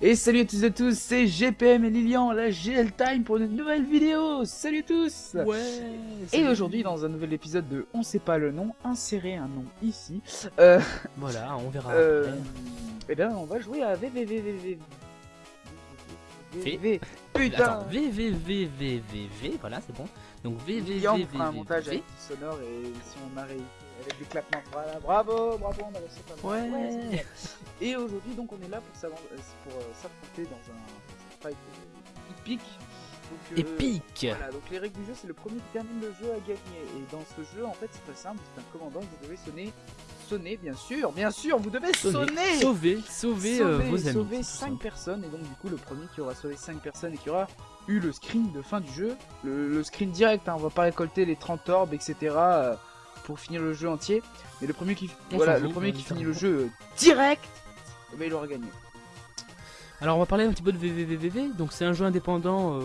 Et salut à tous et à tous, c'est GPM et Lilian, la GL Time pour une nouvelle vidéo Salut à tous Ouais Et aujourd'hui, dans un nouvel épisode de On sait pas le nom, insérez un nom ici. Euh, Voilà, on verra. euh, eh bien, on va jouer à VVVVV. VVV. Putain Attends, VVVVVV, voilà, c'est bon. Donc Lilian on fera un montage VVVVV. avec sonore et si on a réussi avec claquements. Voilà, bravo, bravo, on a pas mal. Ouais. Et aujourd'hui, donc, on est là pour euh, euh, s'affronter dans un, fight euh, épique. Donc, euh, Épique Voilà, donc les règles du jeu, c'est le premier qui termine le jeu à gagner. Et dans ce jeu, en fait, c'est très simple. C'est un commandant vous devez sonner. Sonner, bien sûr, bien sûr, vous devez sonner. Sauver, sauver, sauver, euh, vos amis. sauver c'est tout 5 simple. personnes. Et donc, du coup, le premier qui aura sauvé 5 personnes et qui aura eu le screen de fin du jeu, le, le screen direct, hein, on va pas récolter les 30 orbes, etc. euh, pour finir le jeu entier. Mais le premier qui, On voilà, le premier qui finit le jeu euh, direct, eh ben, il aura gagné. Alors on va parler un petit peu de VVVVV. Donc c'est un jeu indépendant euh,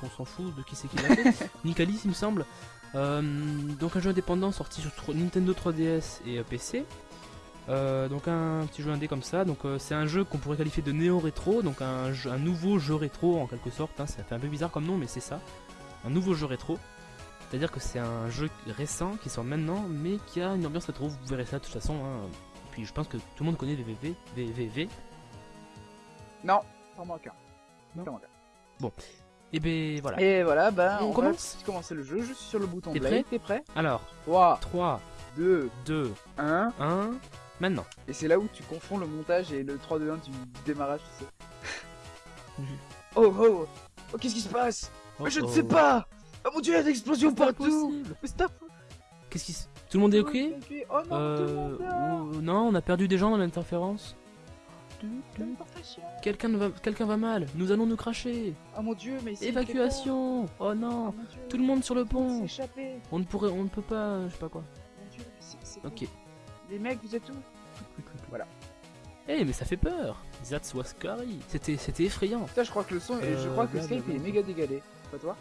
qu'on s'en fout de qui c'est qui l'a fait. Nicalis il me semble. Euh, donc un jeu indépendant sorti sur Nintendo 3DS et euh, PC. Euh, donc un petit jeu indé comme ça. Donc c'est un jeu qu'on pourrait qualifier de néo rétro. Donc un, jeu- un nouveau jeu rétro en quelque sorte. hein. Ça fait un peu bizarre comme nom mais c'est ça. Un nouveau jeu rétro. C'est-à-dire que c'est un jeu récent qui sort maintenant mais qui a une ambiance rétro. Vous verrez ça de toute façon. hein. Et puis je pense que tout le monde connaît VVV. VVV. Non, t'en manque un. Un. Et ben voilà. Et voilà, ben On on, commence va commencer le jeu. Je suis sur le bouton T'es prêt T'es prêt Alors 3, 3, 2, 2, 1. 1, maintenant. Et c'est là où tu confonds le montage et le 3, 2, 1 du démarrage, tu sais. Oh oh Oh, qu'est-ce qui se passe? Mais Je ne sais pas Oh mon dieu, il y a des explosions partout. Mais stop Qu'est-ce qui se... Tout le monde est ok Oh non, tout le euh, monde Non, on a perdu des gens dans l'interférence. Quelqu'un va... Va mal. Nous allons nous cracher. Oh mon dieu, mais Évacuation. Oh non. Oh dieu, Tout le monde sur le pont. On ne pourrait... On ne peut pas... Je sais pas quoi. Mon dieu, Ok. Les mecs, vous êtes où? Voilà. Eh mais ça fait peur. That's was scary. C'était effrayant. Je crois que le son, je Euh, crois que. Skype est méga dégalé. Pas toi?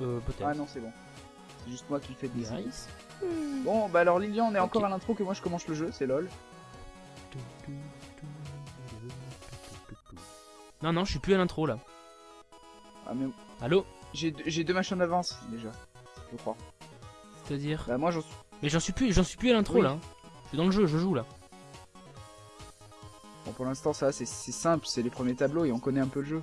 Euh, peut-être. Ah non, c'est bon. C'est juste moi qui le fais des Nice. Bon, bah alors Lilian, on est encore à l'intro que moi je commence le jeu, c'est lol. Non, non, je suis plus à l'intro là. Ah mais Allô j'ai deux- j'ai deux machins d'avance déjà, je crois. C'est-à-dire Bah moi j'en suis... Mais j'en suis plus, j'en suis plus à l'intro Oui. là. Je suis dans le jeu, je joue là. Bon pour l'instant ça c'est c'est simple, c'est les premiers tableaux et on connaît un peu le jeu.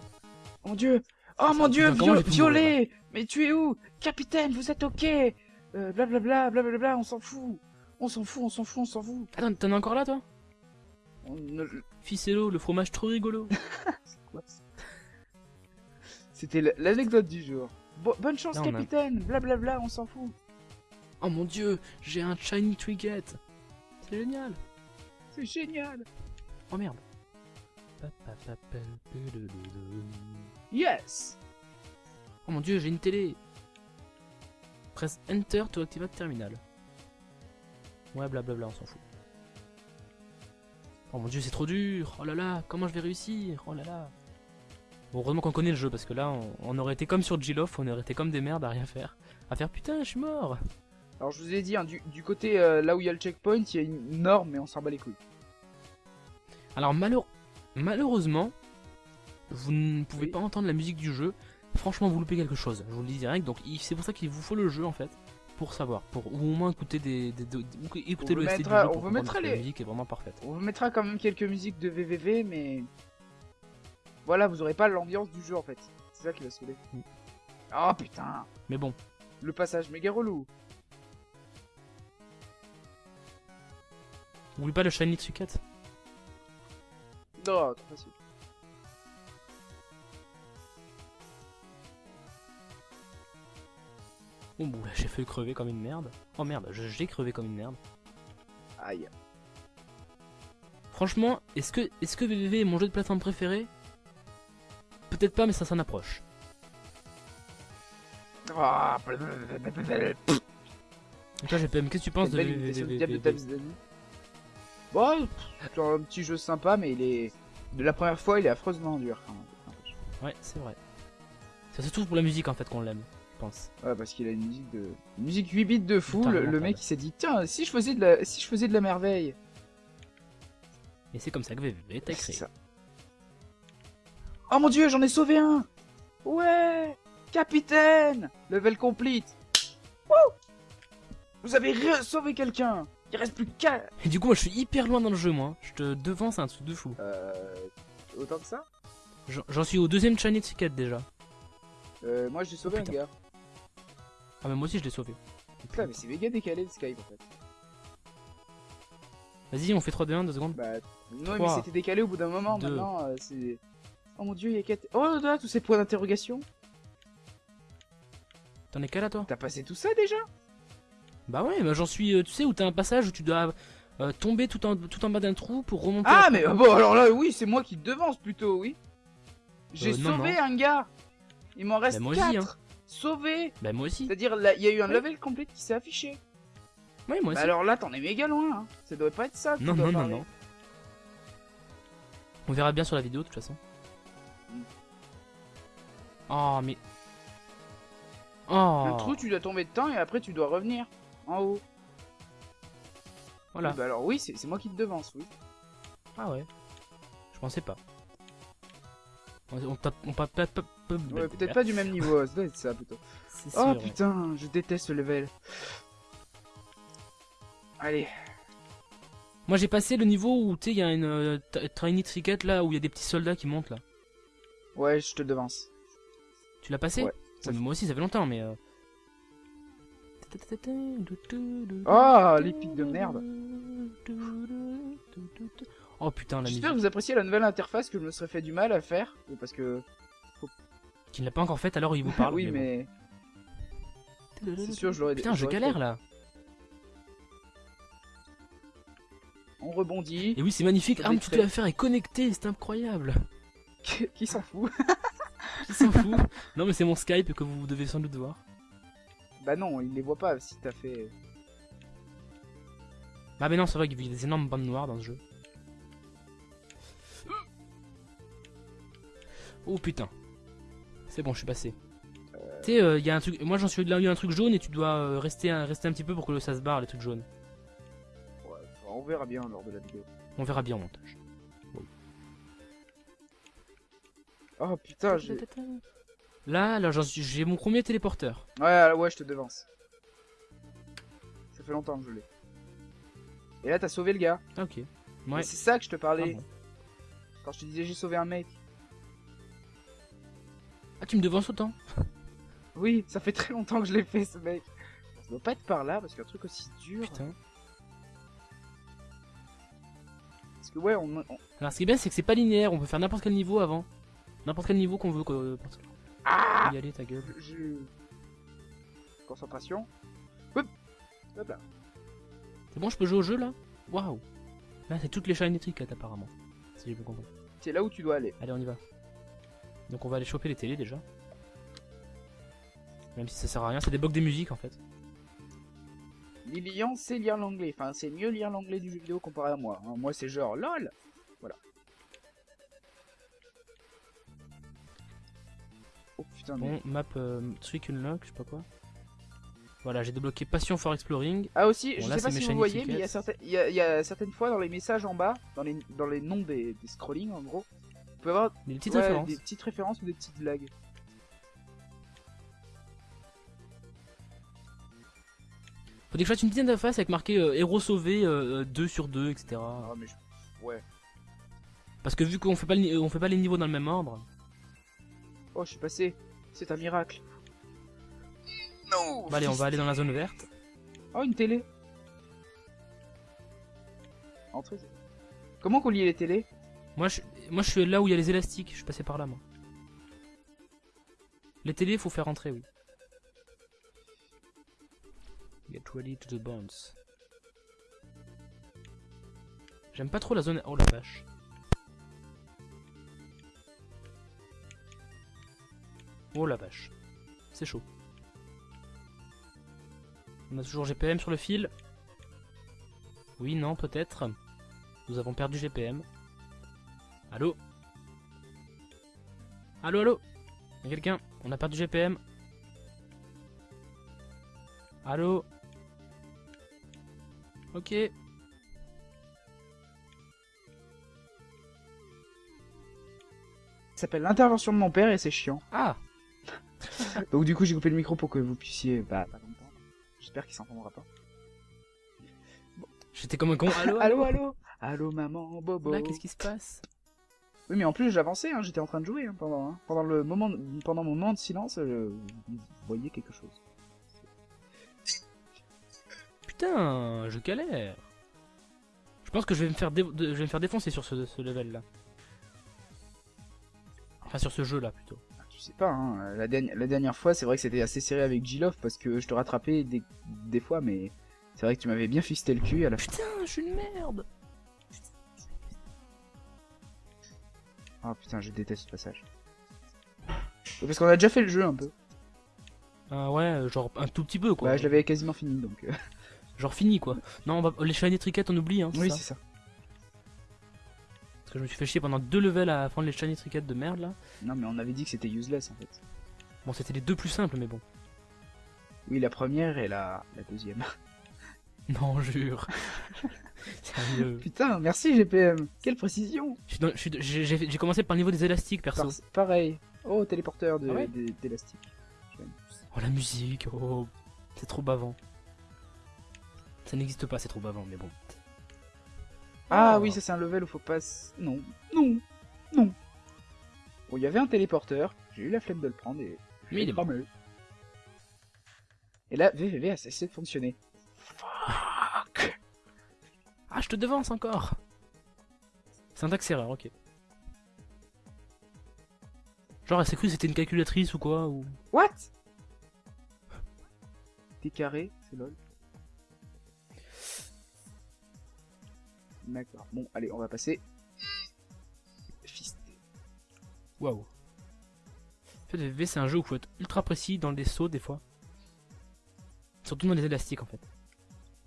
Oh mon dieu Oh mon dieu, violet Mais tu es où Capitaine, vous êtes ok euh, Blablabla, blablabla, on s'en fout On s'en fout, on s'en fout, on s'en fout Attends, t'en as encore là toi On Ficello, le fromage trop rigolo. C'était l'anecdote du jour. Bo- bonne chance capitaine, blablabla, on s'en fout. Oh mon dieu, j'ai un shiny trinket. C'est génial. C'est génial Oh merde. Yes Oh mon dieu, j'ai une télé. Presse Enter to activate terminal. Ouais, blablabla, on s'en fout. Oh mon dieu, c'est trop dur. Oh là là, comment je vais réussir? Oh là là. Bon, heureusement qu'on connaît le jeu parce que là, on, on aurait été comme sur G-Loft, on aurait été comme des merdes à rien faire. À faire putain, je suis mort. Alors je vous ai dit, hein, du, du côté euh, là où il y a le checkpoint, il y a une norme mais on s'en bat les couilles. Alors malheure- malheureusement, vous ne pouvez Oui. pas entendre la musique du jeu. Franchement, vous loupez quelque chose. Je vous le dis direct. Donc c'est pour ça qu'il vous faut le jeu en fait, pour savoir, pour ou au moins écouter des, des- des- ou écouter On le du mettra- on pour vous mettra la musique est vraiment parfaite. On vous mettra quand même quelques musiques de VVV mais... Voilà, vous aurez pas l'ambiance du jeu en fait. C'est ça qui va saouler. Mm. Oh putain Mais bon, Le passage méga relou. n'oublie pas le shiny Tsukat. Non, trop facile. Oh j'ai fait crever comme une merde. Oh merde, j'ai crevé comme une merde. Aïe. Franchement, est-ce que est-ce que VVV est mon jeu de plateforme préféré Peut-être pas, mais ça s'en approche. Ah, Et toi, GPM, qu'est-ce que tu penses de VVV. Bon, c'est un petit jeu sympa, mais il est. De la première fois, il est affreusement dur. quand même. Ouais, c'est vrai. C'est surtout pour la musique en fait qu'on l'aime, pense. Ouais, parce qu'il a une musique de. Une musique 8 bits de fou. Putain, Le, mec, il s'est dit Tiens, si je faisais de la, si je faisais de la merveille. Et c'est comme ça que VVV t'a C'est créé. ça. Oh mon dieu, j'en ai sauvé un Ouais Capitaine Level complete Wouh Vous avez sauvé quelqu'un Il reste plus qu'à... Et du coup, moi je suis hyper loin dans le jeu, moi. Je te devance un truc de fou. Euh... Autant que ça? J'en- suis au deuxième Shiny Ticket déjà. euh, Moi j'ai sauvé Oh, un gars. Ah, mais moi aussi je l'ai sauvé. Putain, mais c'est méga décalé le Skype en fait. Vas-y, on fait 3-2-1, 2 secondes. Bah, non, mais c'était décalé au bout d'un moment. Maintenant, euh, c'est. Oh mon dieu, il y a quatre. Oh là, tous ces points d'interrogation. T'en es qu'à là, toi T'as passé tout ça déjà Bah ouais, bah j'en suis. euh, tu sais, où t'as un passage où tu dois euh, tomber tout en, tout en bas d'un trou pour remonter. Ah, mais euh, bon, alors là, oui, c'est moi qui te devance plutôt, oui. J'ai Euh, non, sauvé un gars. Il m'en reste Bah, moi aussi, 4. Sauvé. Bah moi aussi. C'est-à-dire, là, il y a eu un Ouais. level complet qui s'est affiché. Ouais, moi Bah aussi. alors là, t'en es méga loin. Hein. Ça doit pas être ça. non, non, non, non. On verra bien sur la vidéo de toute façon. Mm. Oh, mais. Oh Le trou, tu dois tomber dedans et après, tu dois revenir en haut. Voilà. Oui, bah alors, oui, c'est c'est moi qui te devance, oui. Ah ouais. Je pensais pas. On, tape. On tape. tape- tape- Ouais, peut-être pas du même niveau, ça doit être ça plutôt. Oh sûr, ouais. putain, je déteste ce level. Allez, Moi j'ai passé le niveau où tu sais, il y a une euh, tiny tricket là où il y a des petits soldats qui montent là. ouais, je te devance. Tu l'as passé Ouais, ça Ouais, mais Moi aussi ça fait longtemps mais. euh, Oh, les pics de merde. Oh putain la J'espère que vous appréciez la nouvelle interface que je me serais fait du mal à faire. Parce que. Qui ne l'a pas encore fait alors il vous parle. oui, bon. mais. C'est sûr, je l'aurais Putain je galère fait. là. On rebondit. Et oui c'est magnifique. Arme toute l'affaire est connectée, c'est incroyable. Qui s'en fout Qui s'en fout Non mais c'est mon Skype que vous devez sans doute voir. Bah non, il les voit pas si t'as fait. Ah mais non c'est vrai qu'il y a des énormes bandes noires dans ce jeu. Oh putain. C'est bon, je suis passé. Tu sais, euh, il y a un truc. Moi j'en suis là, il y a un truc jaune et tu dois euh, rester, un, rester un petit peu pour que ça se barre les trucs jaunes. Ouais, on verra bien lors de la vidéo. On verra bien au montage. Oh putain, j'ai. Là, là, j'en suis- j'ai mon premier téléporteur. Ouais, ouais, je te devance. Ça fait longtemps que je l'ai. Et là, t'as sauvé le gars. Ah, ok. Ouais. C'est ça que je te Ah, parlais bon. quand je te disais j'ai sauvé un mec. Ah, tu me devances autant Oui, ça fait très longtemps que je l'ai fait ce mec. Ça doit pas être par là parce qu'un truc aussi dur. Putain. Parce que ouais, on, on- Alors, ce qui est bien, c'est que c'est pas linéaire. On peut faire n'importe quel niveau avant. N'importe quel niveau qu'on veut. parce que- Ah y aller, ta gueule. je- Concentration. Hop Hop là. C'est bon, je peux jouer au jeu là? Waouh. Là, c'est toutes les shiny trickets apparemment. Si j'ai bien compris. C'est là où tu dois aller. Allez, on y va. Donc, on va aller choper les télés déjà. Même si ça sert à rien, c'est des des musiques en fait. Lilian sait lire l'anglais. Enfin, c'est mieux lire l'anglais du jeu vidéo comparé à moi. hein. Moi, c'est genre LOL. Voilà. Oh putain, mais- Bon, map euh, trick unlock, je sais pas quoi. Voilà, j'ai débloqué Passion for Exploring. Ah aussi, Bon, je là, sais pas si vous voyez, mais il y, a y a certaines fois dans les messages en bas, dans les, dans les noms des, des scrollings en gros, pouvez avoir Des petites ouais, références. des petites références ou des petites blagues. Faut que je fasse une petite interface avec marqué euh, héros sauvé euh, euh, 2 sur 2, etc. Ah, mais je- Ouais. Parce que vu qu'on fait pas le- on fait pas les niveaux dans le même ordre. Oh, je suis passé. C'est un miracle. Non Bah, allez, on va aller dans la zone verte. Oh, une télé. Entrez. Comment qu'on lie les télés? Moi je, moi je suis là où il y a les élastiques, je suis passé par là moi. Les télés, faut faire rentrer, oui. Get ready to the bounce. J'aime pas trop la zone. Oh la vache. Oh la vache. C'est chaud. On a toujours GPM sur le fil? Oui, non, peut-être. Nous avons perdu GPM. Allô Allô, allô Y'a quelqu'un On a perdu GPM. Allô Ok. Ça s'appelle l'intervention de mon père et c'est chiant. Ah Donc du coup j'ai coupé le micro pour que vous puissiez bah, pas comprendre. J'espère qu'il s'entendra pas. J'étais comme un con. Allô, Allô, allô Allô maman, bobo. Là, qu'est-ce qui se passe? Oui mais en plus j'avançais, hein, j'étais en train de jouer hein, pendant, hein. pendant le moment, pendant mon moment de silence, je... vous voyez quelque chose. Putain, je galère. Je pense que je vais me faire, dé- de- je vais me faire défoncer sur ce, ce level là. Enfin, sur ce jeu là plutôt. Ah, Tu sais pas, hein, la, dernière- la dernière fois c'est vrai que c'était assez serré avec G-Love parce que je te rattrapais des, des fois mais c'est vrai que tu m'avais bien fisté le cul à la fin. Putain, je suis une merde. Ah putain je déteste ce passage. Parce qu'on a déjà fait le jeu un peu. Ah ouais, genre un tout petit peu quoi. Bah je l'avais quasiment fini donc. euh, Genre fini quoi. Non, on va... les shiny triquettes on oublie hein. Oui c'est ça. Parce que je me suis fait chier pendant deux levels à prendre les shiny triquettes de merde là. Non mais on avait dit que c'était useless en fait. Bon, c'était les deux plus simples mais bon. Oui la première et la, la deuxième. Non, jure. Sérieux. Putain merci GPM, quelle précision J'ai commencé par le niveau des élastiques perso. Par- Pareil. Oh téléporteur de- Ah ouais. Oh la musique, oh. C'est trop bavant. Ça n'existe pas, c'est trop bavant, mais bon. Ah Oh. oui ça c'est un level où faut pas... Non, non, non. Bon il y avait un téléporteur, j'ai eu la flemme de le prendre et... Mais il est cramé. Et là VVV a cessé de fonctionner. Fuck Ah, je te devance encore Syntaxe erreur, ok. Genre, elle s'est cru que c'était une calculatrice ou quoi ou... What? T'es carré, c'est lol. D'accord. Bon, allez, on va passer. Fisté. Waouh. En fait, VV, c'est un jeu où il faut être ultra précis dans les sauts des fois. Surtout dans les élastiques en fait.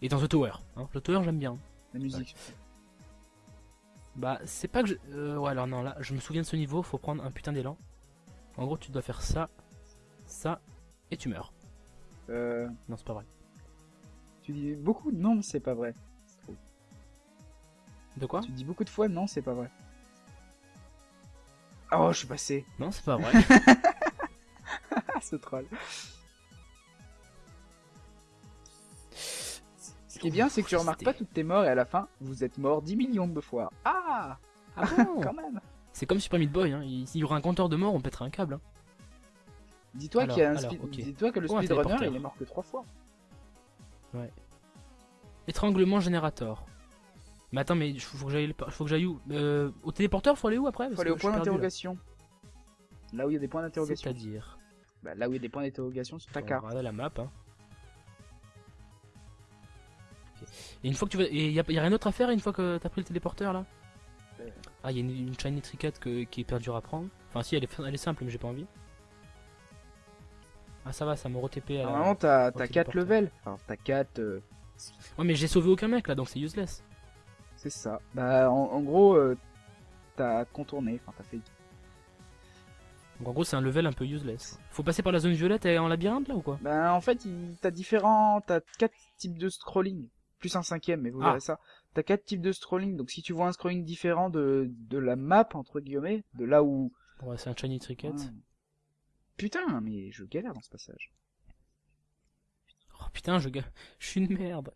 Et dans The Tower. Hein. The Tower, j'aime bien. La musique. Bah, c'est pas que je. Euh, ouais, alors non, là, je me souviens de ce niveau, faut prendre un putain d'élan. En gros, tu dois faire ça, ça, et tu meurs. Euh, Non, c'est pas vrai. tu dis beaucoup de non, c'est pas vrai. De quoi? Tu dis beaucoup de fois non, c'est pas vrai. Oh, je suis passé. Non, c'est pas vrai. Ah, ce troll. Ce qui est bien, c'est que tu remarques pas toutes tes morts et à la fin, vous êtes mort 10 millions de fois. Ah Ah bon Quand même C'est comme Super Meat Boy, hein. s'il y aura un compteur de mort, on pètera un câble. Hein. Dis-toi qu'il y a un alors. Dis-toi que le Oh, un speedrunner, il est mort que 3 fois. Étranglement générateur. Mais attends, mais faut que j'aille faut que j'aille où? Euh, Au téléporteur, faut aller où après? Faut aller au point là. d'interrogation. Là où il y a des points d'interrogation. C'est-à-dire? Bah, là où il y a des points d'interrogation sur ta carte. regarder la map. Hein. Et une fois que tu vas. Et y y a rien d'autre à faire une fois que t'as pris le téléporteur là? Euh. Ah, il y a une, une shiny que- qui est perdue à prendre. Enfin, si, elle est, elle est simple, mais j'ai pas envie. Ah, ça va, ça me re-TP à la- Normalement, t'as au t'as 4 téléporteur. levels. Enfin, t'as 4. euh, Ouais, mais j'ai sauvé aucun mec là, donc c'est useless. c'est ça. Bah, en, en gros, euh, t'as contourné. Enfin, t'as fait. Donc en gros, c'est un level un peu useless. Faut passer par la zone violette et en labyrinthe là ou quoi? Bah, en fait, il- t'as différents. T'as 4 types de scrolling. Plus un cinquième, mais vous Ah. verrez ça. T'as 4 types de scrolling. Donc, si tu vois un scrolling différent de, de la map, entre guillemets, de là où. Ouais, c'est un shiny. Ouais. Putain, mais je galère dans ce passage. Oh putain, je, je suis une merde.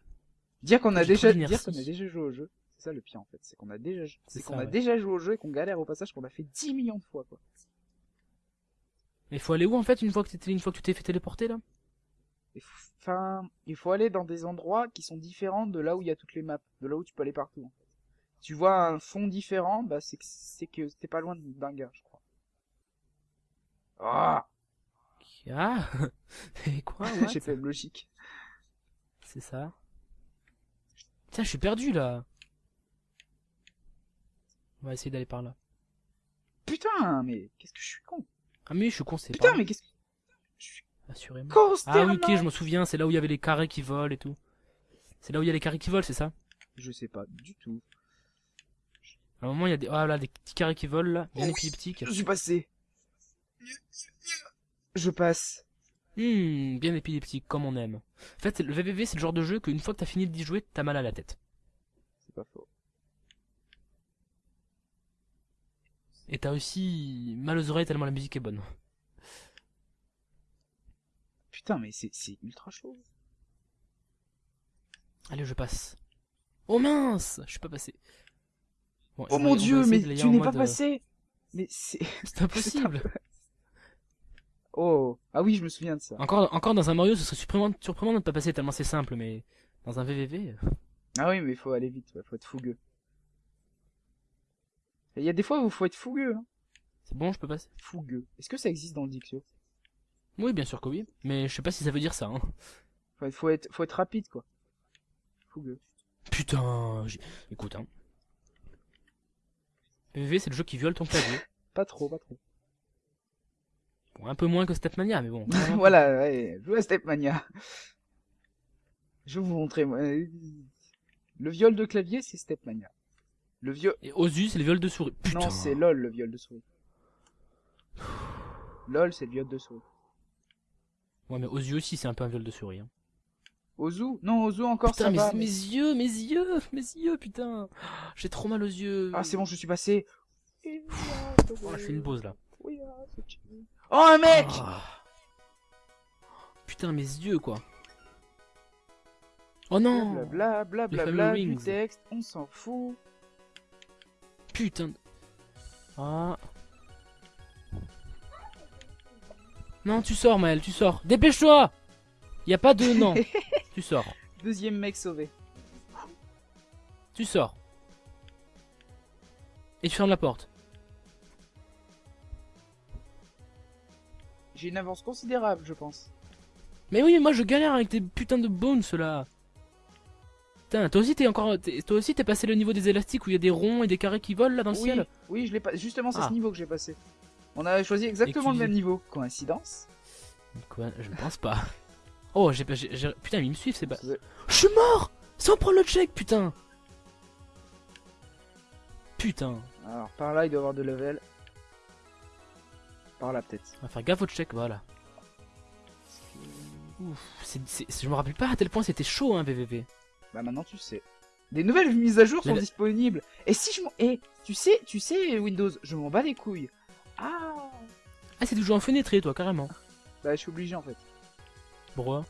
Dire qu'on a déjà, dire qu'on a déjà joué au jeu, c'est ça le pire en fait, c'est qu'on a déjà, c'est C'est qu'on ça, a ouais. déjà joué au jeu et qu'on galère au passage qu'on a fait 10 millions de fois quoi. Mais faut aller où en fait une fois que, une fois que tu t'es fait téléporter là? Enfin, il faut aller dans des endroits qui sont différents de là où il y a toutes les maps, de là où tu peux aller partout. En fait. Tu vois un fond différent, bah c'est que c'est que t'es pas loin d'un gars, je crois. Ah, Ah Et quoi j'ai fait logique. C'est ça. Tiens, je suis perdu là. On va essayer d'aller par là. Putain, mais qu'est-ce que je suis con. Ah mais je suis con, c'est Putain, pas mais qu'est-ce que assurément. Ah oui, ok, je m'en souviens, c'est là où il y avait les carrés qui volent et tout. C'est là où il y a les carrés qui volent, c'est ça? Je sais pas du tout. À un moment, il y a des ah là des petits carrés qui volent là, bien Oh oui. épileptiques. Je suis passé. Je passe. Hmm, bien épileptique comme on aime. En fait, le VVV, c'est le genre de jeu qu'une fois que t'as fini d'y jouer, t'as mal à la tête. C'est pas faux. Et t'as aussi mal aux oreilles tellement la musique est bonne. Putain, mais c'est ultra chaud. Allez, je passe. Oh mince Je suis pas passé. Bon, Oh mon dieu, mais tu n'es pas mode, euh, passé Mais c'est... C'est impossible. Oh Ah oui, je me souviens de ça. encore, encore dans un Mario, ce serait surprenant, surprenant de ne pas passer tellement c'est simple, mais dans un VVV. euh, Ah oui, mais il faut aller vite, ouais, faut être fougueux. Il y a des fois où il faut être fougueux. Hein. C'est bon, je peux passer Fougueux. Est-ce que ça existe dans le dictio Oui, bien sûr que oui. Mais je sais pas si ça veut dire ça. Hein. Faut être, faut être rapide, quoi. Fougueux. Putain. Écoute, hein. VVV, c'est le jeu qui viole ton clavier. Pas trop, pas trop. Bon, un peu moins que Stepmania, mais bon. voilà, ouais, jouez à Stepmania. Je vais vous montrer. Le viol de clavier, c'est Stepmania. Le viol... Et Ozu, c'est le viol de souris. Putain. Non, c'est LOL, le viol de souris. LOL, c'est le viol de souris. Ouais, mais Ozu aussi, c'est un peu un viol de souris. Hein. Ozu? Non, Ozu encore, Putain, ça mes, va. mes yeux, mes yeux, mes yeux, putain. J'ai trop mal aux yeux. Ah, c'est bon, je suis passé. Oh, je fais une pause là. Oh, un mec Ah. Putain, mes yeux, quoi. Oh non Blabla, blabla, Les blabla, fameux du texte, on s'en fout. Putain. de- Ah. Non, tu sors, Maël, tu sors. Dépêche-toi Y a pas de non. tu sors. Deuxième mec sauvé. Tu sors. Et tu fermes la porte. J'ai une avance considérable, je pense. Mais oui, mais moi je galère avec tes putains de bones là. Putain, toi aussi t'es encore, toi aussi t'es passé le niveau des élastiques où il y a des ronds et des carrés qui volent là dans le oui, ciel. oui, je l'ai pas. Justement, c'est Ah. ce niveau que j'ai passé. On a choisi exactement le même niveau. Coïncidence Quoi Je ne pense pas. Oh, j'ai, putain, ils me suivent, c'est pas. Je suis mort Sans prendre le check, putain. Putain. Alors, par là, il doit y avoir de level. Par là, peut-être. On va faire gaffe au check, voilà. Ouf, c'est- je me rappelle pas à tel point c'était chaud, hein, VVV. Bah, maintenant, tu sais. Des nouvelles mises à jour sont disponibles. Et si je m'en. Eh, tu sais, tu sais, Windows, je m'en bats les couilles. Ah Ah, c'est toujours en fenêtré, toi, carrément. Bah, je suis obligé en fait. Pourquoi?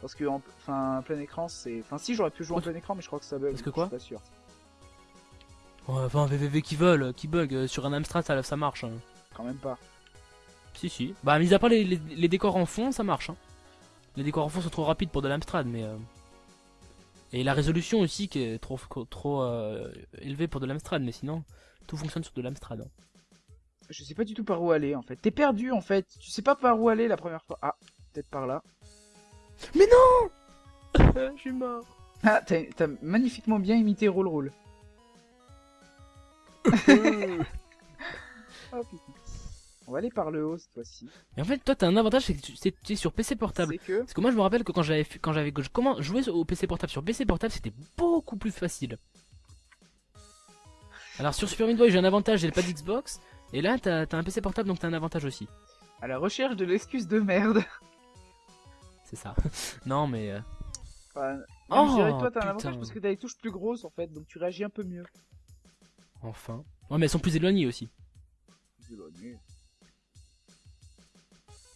Parce que, en... enfin, plein écran, c'est. Enfin, si, j'aurais pu jouer en plein écran, mais je crois que ça bug. parce que je quoi? suis pas sûr. Ouais, Enfin, un VVV qui vole, qui bug, euh, sur un Amstrad, ça, ça marche. hein. Quand même pas. Si, si. Bah, mis à part les, les- les décors en fond, ça marche. Hein. Les décors en fond sont trop rapides pour de l'Amstrad, mais. euh, Et la résolution aussi qui est trop, trop euh, élevée pour de l'Amstrad, mais sinon, tout fonctionne sur de l'Amstrad. hein. Je sais pas du tout par où aller en fait. T'es perdu en fait. Tu sais pas par où aller la première fois. Ah, peut-être par là. Mais non Je suis mort. Ah, t'as magnifiquement bien imité Roll Roll. Oh. On va aller par le haut cette fois-ci. Et en fait, toi, t'as un avantage, c'est que tu c'est- tu es sur PC portable. C'est que. Parce que moi, je me rappelle que quand j'avais fait- quand j'avais comment jouer au PC portable? Sur PC portable, c'était beaucoup plus facile. Alors sur Super Meat Boy, j'ai un avantage, j'ai le pad Xbox. Et là, t'as un PC portable, donc t'as un avantage aussi. À la recherche de l'excuse de merde. C'est ça. non, mais. euh, Enfin, Oh, même, je dirais que toi t'as un avantage parce que t'as les touches plus grosses en fait, donc tu réagis un peu mieux. Enfin. Ouais, mais elles sont plus éloignées aussi.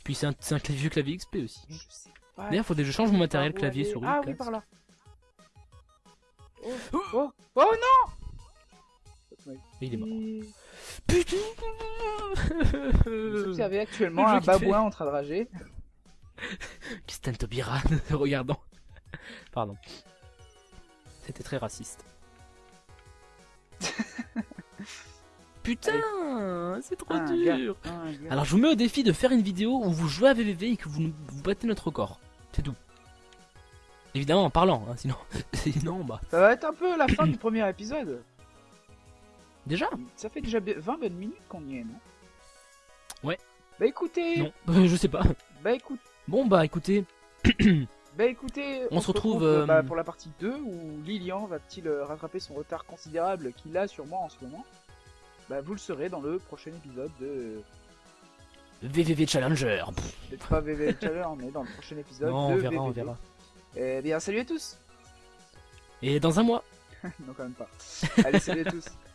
Puis c'est un, c'est un clavier, vieux clavier XP aussi. Je sais pas. D'ailleurs, faudrait que je change mon matériel clavier aller. souris. Ah oui, par là. Oh, oh, oh non Et il est mort. Putain Vous observez actuellement un babouin en train de rager. Kristen Tobiran, regardant. Pardon. C'était très raciste. Putain, c'est trop Un dur. gars, un gars. Alors je vous mets au défi de faire une vidéo où vous jouez à VVV et que vous battez notre record. C'est tout. Évidemment en parlant, hein, sinon, sinon bah. Ça va être un peu la fin du premier épisode. Déjà Ça fait déjà bi- 20 bonnes minutes qu'on y est, non? Ouais. Bah écoutez, Non, euh, je sais pas. bah écoute, Bon bah écoutez, bah écoutez, On se retrouve, euh, bah, pour la partie 2 où Lilian va-t-il euh, rattraper son retard considérable qu'il a sur moi en ce moment? Bah vous le saurez dans le prochain épisode de VVV Challenger. peut-être pas VV Challenge mais dans le prochain épisode Non, on de verra, on VVV. verra. Eh bien salut à tous Et dans un mois. Non quand même pas. Allez salut à tous